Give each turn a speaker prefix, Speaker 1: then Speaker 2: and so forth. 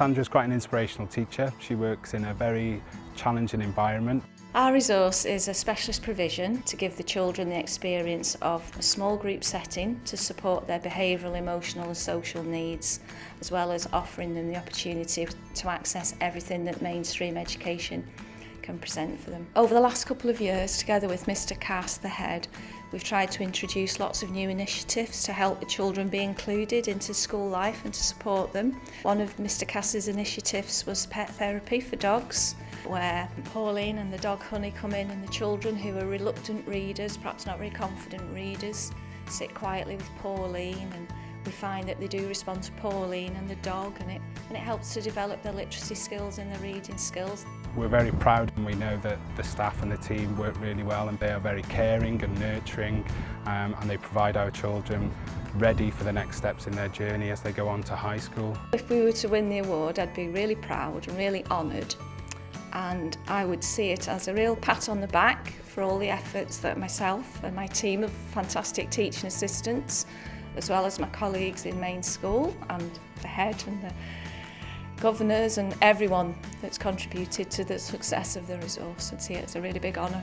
Speaker 1: Sandra's quite an inspirational teacher. She works in a very challenging environment.
Speaker 2: Our resource is a specialist provision to give the children the experience of a small group setting to support their behavioural, emotional and social needs, as well as offering them the opportunity to access everything that mainstream education can present for them. Over the last couple of years, together with Mr Cass, the head, we've tried to introduce lots of new initiatives to help the children be included into school life and to support them. One of Mr Cass's initiatives was pet therapy for dogs, where Pauline and the dog Honey come in and the children who are reluctant readers, perhaps not very confident readers, sit quietly with Pauline and we find that they do respond to Pauline and the dog and it, and it helps to develop their literacy skills and their reading skills.
Speaker 1: We're very proud and we know that the staff and the team work really well and they are very caring and nurturing um, and they provide our children ready for the next steps in their journey as they go on to high school.
Speaker 2: If we were to win the award I'd be really proud and really honoured and I would see it as a real pat on the back for all the efforts that myself and my team of fantastic teaching assistants as well as my colleagues in main school and the head and the governors and everyone that's contributed to the success of the resource. I'd see it as a really big honour.